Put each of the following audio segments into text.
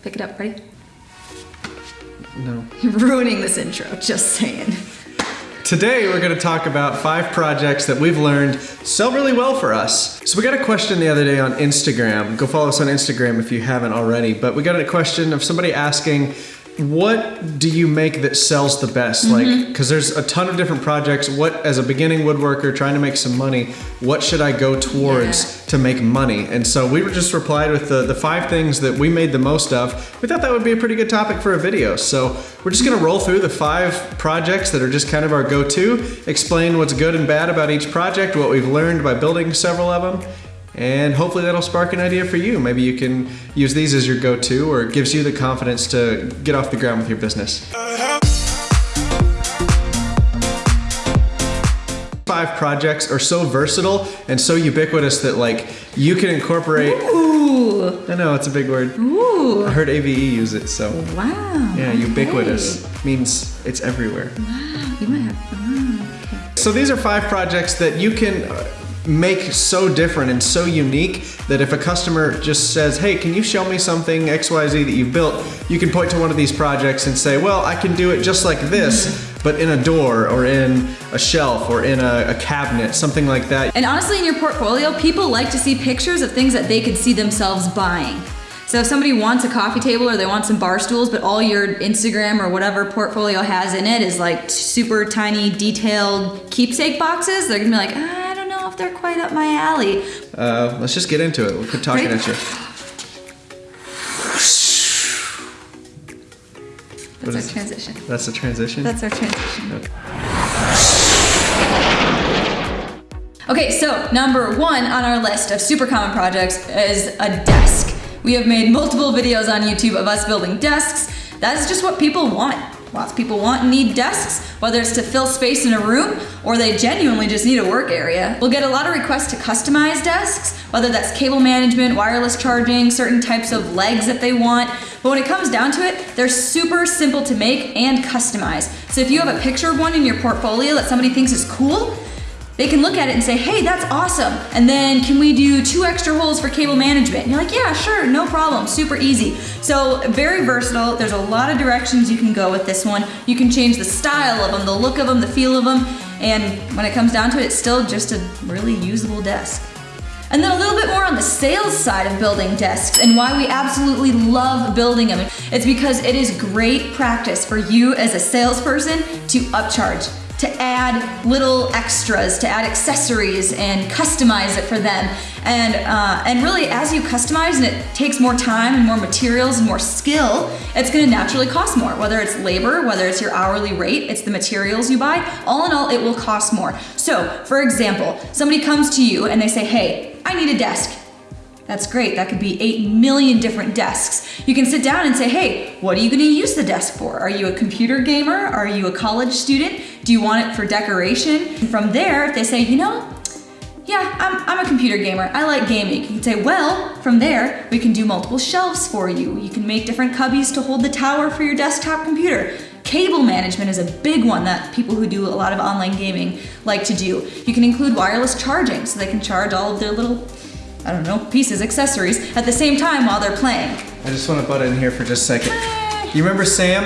Pick it up, ready? No. You're ruining this intro, just saying. Today we're going to talk about five projects that we've learned sell really well for us. So we got a question the other day on Instagram. Go follow us on Instagram if you haven't already. But we got a question of somebody asking, what do you make that sells the best? Mm-hmm. Like, because there's a ton of different projects. What, as a beginning woodworker trying to make some money, what should I go towards to make money? And so we were just replied with the, the five things that we made the most of. We thought that would be a pretty good topic for a video. So we're just gonna roll through the five projects that are just kind of our go-to, explain what's good and bad about each project, what we've learned by building several of them, and hopefully that'll spark an idea for you. Maybe you can use these as your go-to or it gives you the confidence to get off the ground with your business. Five projects are so versatile and so ubiquitous that like you can incorporate, Ooh, I know it's a big word. ooh, I heard AVE use it, so wow. yeah, okay. ubiquitous means it's everywhere. Wow, you might have, okay. So these are five projects that you can make so different and so unique that if a customer just says, hey, can you show me something XYZ that you've built, you can point to one of these projects and say, well, I can do it just like this, but in a door or in a shelf or in a, a cabinet, something like that. And honestly, in your portfolio, people like to see pictures of things that they could see themselves buying. So if somebody wants a coffee table or they want some bar stools, but all your Instagram or whatever portfolio has in it is like super tiny, detailed keepsake boxes, they're gonna be like, "Ah, if they're quite up my alley. Uh, let's just get into it. We'll quit talking Ready? at you. That's our is- transition. That's the transition. That's our transition. Okay, so number one on our list of super common projects is a desk. We have made multiple videos on YouTube of us building desks. That is just what people want. Lots of people want and need desks, whether it's to fill space in a room or they genuinely just need a work area. We'll get a lot of requests to customize desks, whether that's cable management, wireless charging, certain types of legs that they want. But when it comes down to it, they're super simple to make and customize. So if you have a picture of one in your portfolio that somebody thinks is cool, they can look at it and say, hey, that's awesome. And then can we do two extra holes for cable management? And you're like, yeah, sure, no problem, super easy. So very versatile. There's a lot of directions you can go with this one. You can change the style of them, the look of them, the feel of them. And when it comes down to it, it's still just a really usable desk. And then a little bit more on the sales side of building desks and why we absolutely love building them. It's because it is great practice for you as a salesperson to upcharge, to add little extras, to add accessories and customize it for them. And, uh, and really as you customize and it takes more time and more materials and more skill, it's gonna naturally cost more. Whether it's labor, whether it's your hourly rate, it's the materials you buy, all in all, it will cost more. So for example, somebody comes to you and they say, hey, I need a desk. That's great. That could be 8 million different desks. You can sit down and say, hey, what are you going to use the desk for? Are you a computer gamer? Are you a college student? Do you want it for decoration? And from there, if they say, you know, yeah, I'm, I'm a computer gamer. I like gaming. You can say, well, from there, we can do multiple shelves for you. You can make different cubbies to hold the tower for your desktop computer. Cable management is a big one that people who do a lot of online gaming like to do. You can include wireless charging so they can charge all of their little, I don't know, pieces, accessories at the same time while they're playing. I just want to butt in here for just a second. You remember Sam?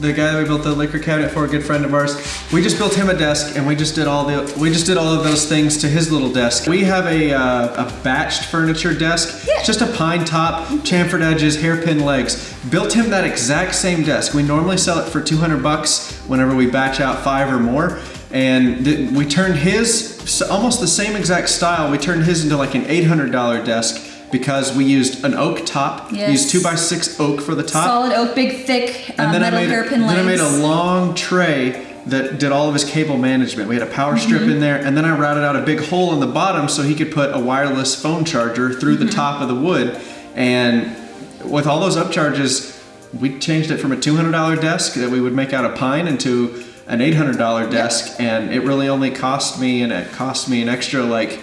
The guy that we built the liquor cabinet for, a good friend of ours. We just built him a desk, and we just did all the we just did all of those things to his little desk. We have a uh, a batched furniture desk, Yeah. just a pine top, chamfered edges, hairpin legs. Built him that exact same desk. We normally sell it for 200 bucks whenever we batch out five or more, and we turned his almost the same exact style. We turned his into like an $800 desk because we used an oak top, Yes. used two by six oak for the top. Solid oak, big, thick uh, And then I made, hairpin then I made a long tray that did all of his cable management. We had a power strip Mm-hmm. in there, and then I routed out a big hole in the bottom so he could put a wireless phone charger through Mm-hmm. the top of the wood. And with all those upcharges, we changed it from a $200 desk that we would make out of pine into an $800 desk, and it really only cost me, and it cost me an extra like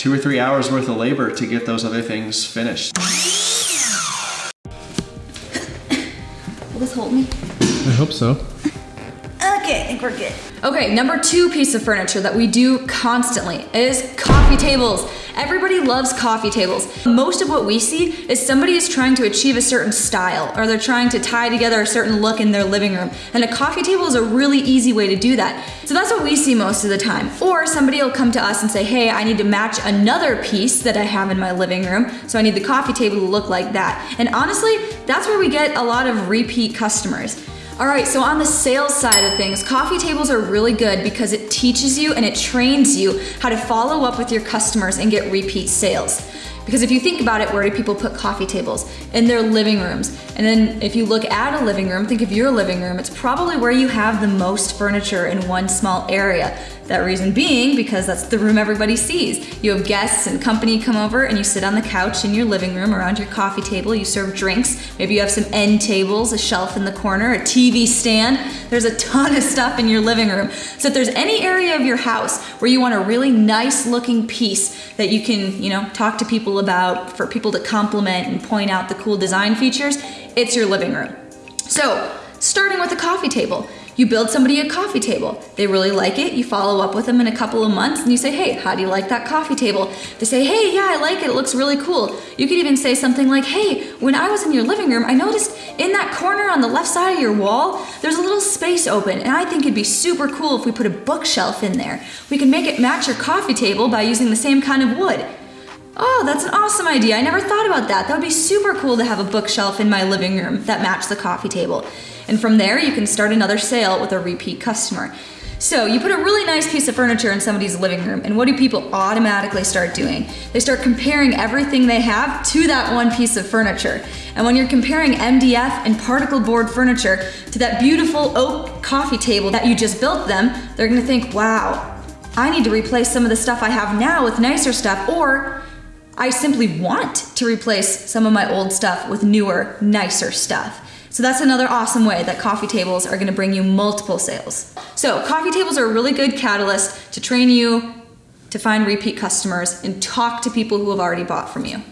two or three hours worth of labor to get those other things finished. Will this hold me? I hope so. Think we're good. Okay, number two piece of furniture that we do constantly is coffee tables. Everybody loves coffee tables. Most of what we see is somebody is trying to achieve a certain style or they're trying to tie together a certain look in their living room. And a coffee table is a really easy way to do that. So that's what we see most of the time. Or somebody will come to us and say, hey, I need to match another piece that I have in my living room. So I need the coffee table to look like that. And honestly, that's where we get a lot of repeat customers. All right, so on the sales side of things, coffee tables are really good because it teaches you and it trains you how to follow up with your customers and get repeat sales. Because if you think about it, where do people put coffee tables? In their living rooms. And then if you look at a living room, think of your living room, it's probably where you have the most furniture in one small area. That reason being because that's the room everybody sees. You have guests and company come over and you sit on the couch in your living room around your coffee table, you serve drinks, maybe you have some end tables, a shelf in the corner, a TV stand. There's a ton of stuff in your living room. So if there's any area of your house where you want a really nice looking piece that you can, you know, talk to people about for people to compliment and point out the cool design features, it's your living room. So starting with a coffee table. You build somebody a coffee table. They really like it. You follow up with them in a couple of months and you say, hey, how do you like that coffee table? They say, hey, yeah, I like it. It looks really cool. You could even say something like, hey, when I was in your living room, I noticed in that corner on the left side of your wall, there's a little space open. And I think it'd be super cool if we put a bookshelf in there. We can make it match your coffee table by using the same kind of wood. Oh, that's an awesome idea. I never thought about that. That would be super cool to have a bookshelf in my living room that matched the coffee table. And from there, you can start another sale with a repeat customer. So you put a really nice piece of furniture in somebody's living room, and what do people automatically start doing? They start comparing everything they have to that one piece of furniture. And when you're comparing MDF and particle board furniture to that beautiful oak coffee table that you just built them, they're gonna think, wow, I need to replace some of the stuff I have now with nicer stuff, or I simply want to replace some of my old stuff with newer, nicer stuff. So that's another awesome way that coffee tables are gonna bring you multiple sales. So coffee tables are a really good catalyst to train you to find repeat customers and talk to people who have already bought from you.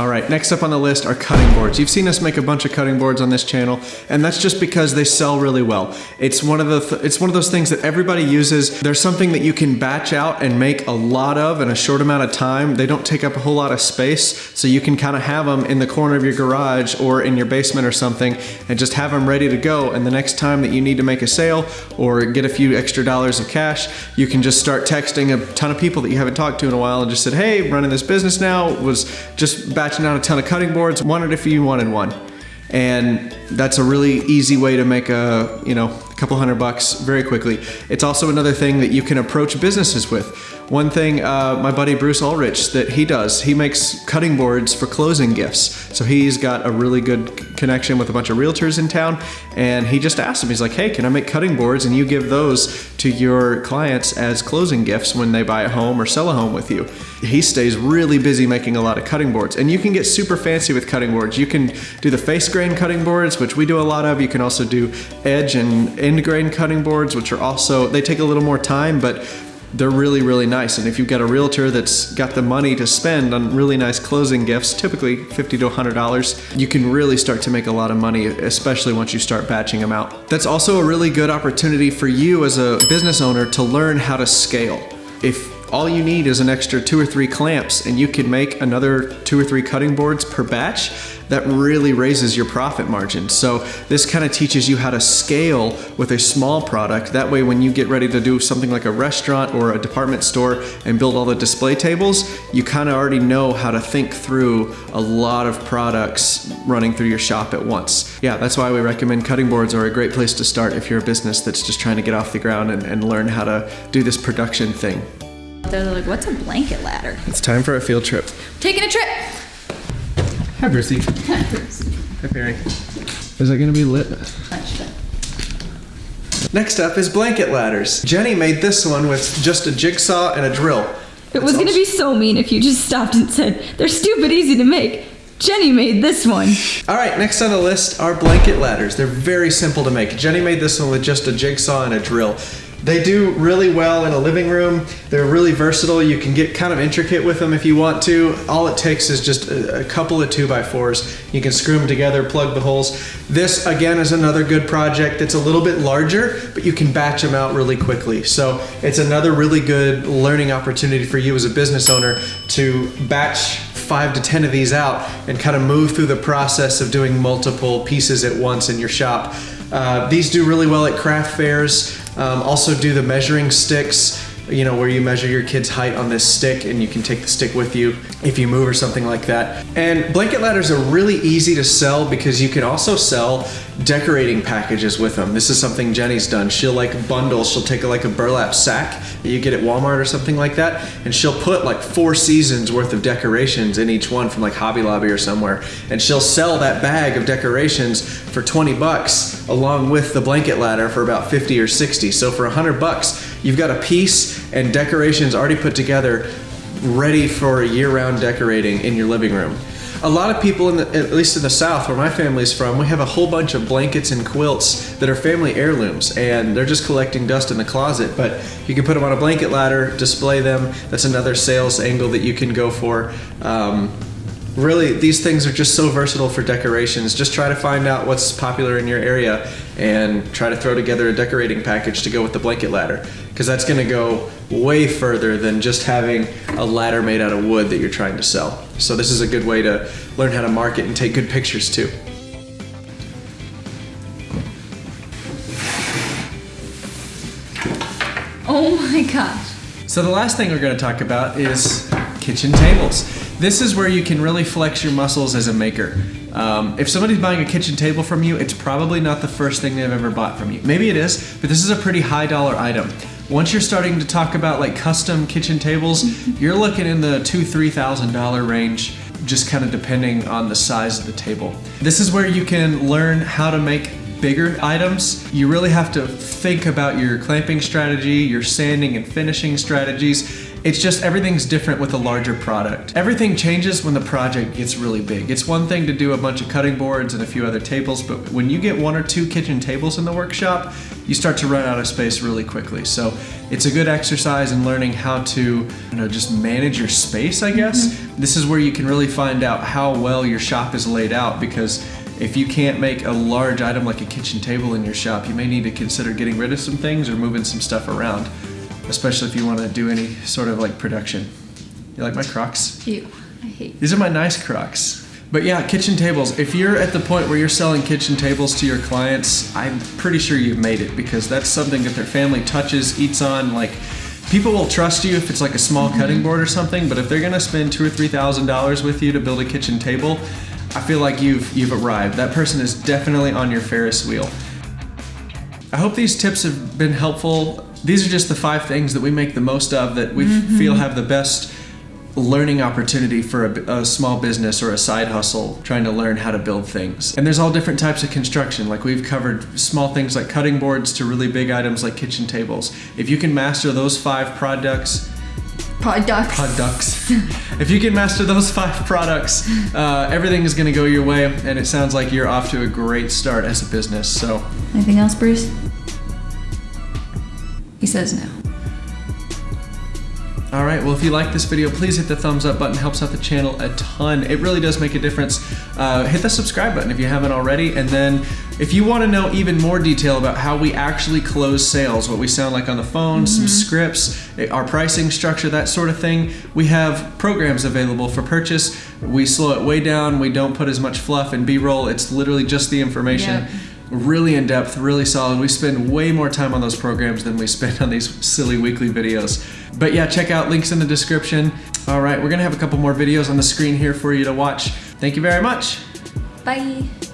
All right, next up on the list are cutting boards. You've seen us make a bunch of cutting boards on this channel, and that's just because they sell really well. It's one of the th it's one of those things that everybody uses. There's something that you can batch out and make a lot of in a short amount of time. They don't take up a whole lot of space, so you can kind of have them in the corner of your garage or in your basement or something and just have them ready to go. And the next time that you need to make a sale or get a few extra dollars of cash, you can just start texting a ton of people that you haven't talked to in a while and just said, "Hey, running this business now was just batch batching out a ton of cutting boards, wanted if you wanted one. And that's a really easy way to make a, you know, a couple hundred bucks very quickly. It's also another thing that you can approach businesses with. One thing uh, my buddy Bruce Ulrich that he does, he makes cutting boards for closing gifts. So he's got a really good connection with a bunch of realtors in town and he just asked him, he's like, hey, can I make cutting boards and you give those to your clients as closing gifts when they buy a home or sell a home with you. He stays really busy making a lot of cutting boards and you can get super fancy with cutting boards. You can do the face grain cutting boards, which we do a lot of. You can also do edge and end grain cutting boards, which are also, they take a little more time, but they're really, really nice. And if you've got a realtor that's got the money to spend on really nice closing gifts, typically 50 to $100, you can really start to make a lot of money, especially once you start batching them out. That's also a really good opportunity for you as a business owner to learn how to scale. If all you need is an extra two or three clamps and you can make another two or three cutting boards per batch, that really raises your profit margin. So this kind of teaches you how to scale with a small product. That way when you get ready to do something like a restaurant or a department store and build all the display tables, you kind of already know how to think through a lot of products running through your shop at once. Yeah, that's why we recommend cutting boards are a great place to start if you're a business that's just trying to get off the ground and, and learn how to do this production thing. They're like, what's a blanket ladder? It's time for a field trip. Taking a trip. Hi, Brucey. Hi, Brucey. Hi, Perry. Is it gonna be lit? Next up is blanket ladders. Jenny made this one with just a jigsaw and a drill. It was gonna be so mean if you just stopped and said, they're stupid easy to make. Jenny made this one. All right, next on the list are blanket ladders. They're very simple to make. Jenny made this one with just a jigsaw and a drill. They do really well in a living room. They're really versatile. You can get kind of intricate with them if you want to. All it takes is just a, a couple of two by fours. You can screw them together, plug the holes. This again is another good project. that's a little bit larger, but you can batch them out really quickly. So it's another really good learning opportunity for you as a business owner to batch five to 10 of these out and kind of move through the process of doing multiple pieces at once in your shop. Uh, these do really well at craft fairs. Um, also do the measuring sticks, you know, where you measure your kid's height on this stick and you can take the stick with you if you move or something like that. And blanket ladders are really easy to sell because you can also sell decorating packages with them. This is something Jenny's done. She'll like bundle, she'll take like a burlap sack that you get at Walmart or something like that, and she'll put like four seasons worth of decorations in each one from like Hobby Lobby or somewhere. And she'll sell that bag of decorations for 20 bucks along with the blanket ladder for about 50 or 60. So for 100 bucks, you've got a piece and decorations already put together ready for year-round decorating in your living room. A lot of people, in the, at least in the South, where my family's from, we have a whole bunch of blankets and quilts that are family heirlooms, and they're just collecting dust in the closet. But you can put them on a blanket ladder, display them. That's another sales angle that you can go for. Um, really these things are just so versatile for decorations just try to find out what's popular in your area and try to throw together a decorating package to go with the blanket ladder because that's going to go way further than just having a ladder made out of wood that you're trying to sell so this is a good way to learn how to market and take good pictures too Oh my gosh. So the last thing we're going to talk about is kitchen tables. This is where you can really flex your muscles as a maker. Um, if somebody's buying a kitchen table from you, it's probably not the first thing they've ever bought from you. Maybe it is, but this is a pretty high dollar item. Once you're starting to talk about like custom kitchen tables, you're looking in the two, three thousand dollar range, just kind of depending on the size of the table. This is where you can learn how to make bigger items, you really have to think about your clamping strategy, your sanding and finishing strategies. It's just everything's different with a larger product. Everything changes when the project gets really big. It's one thing to do a bunch of cutting boards and a few other tables, but when you get one or two kitchen tables in the workshop, you start to run out of space really quickly. So it's a good exercise in learning how to you know, just manage your space, I guess. Mm -hmm. This is where you can really find out how well your shop is laid out because if you can't make a large item like a kitchen table in your shop, you may need to consider getting rid of some things or moving some stuff around, especially if you want to do any sort of like production. You like my Crocs? Ew, I hate These are my nice Crocs. But yeah, kitchen tables. If you're at the point where you're selling kitchen tables to your clients, I'm pretty sure you've made it because that's something that their family touches, eats on, like people will trust you if it's like a small mm -hmm. cutting board or something, but if they're gonna spend two or three thousand dollars with you to build a kitchen table, I feel like you've you've arrived. That person is definitely on your Ferris wheel. I hope these tips have been helpful. These are just the five things that we make the most of that we mm -hmm. feel have the best learning opportunity for a, a, small business or a side hustle trying to learn how to build things. And there's all different types of construction. Like we've covered small things like cutting boards to really big items like kitchen tables. If you can master those five products, Products. Products. if you can master those five products, uh, everything is going to go your way, and it sounds like you're off to a great start as a business. So. Anything else, Bruce? He says no. All right, well, if you like this video, please hit the thumbs up button. It helps out the channel a ton. It really does make a difference. Uh, hit the subscribe button if you haven't already. And then if you want to know even more detail about how we actually close sales, what we sound like on the phone, mm -hmm. some mm-hmm. scripts, eh, our pricing structure, that sort of thing, we have programs available for purchase. We slow it way down. We don't put as much fluff and B-roll. It's literally just the information. Yep really in depth, really solid. We spend way more time on those programs than we spend on these silly weekly videos. But yeah, check out links in the description. All right, we're gonna have a couple more videos on the screen here for you to watch. Thank you very much. Bye.